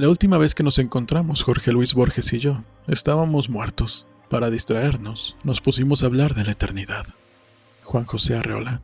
La última vez que nos encontramos, Jorge Luis Borges y yo, estábamos muertos. Para distraernos, nos pusimos a hablar de la eternidad. Juan José Arreola.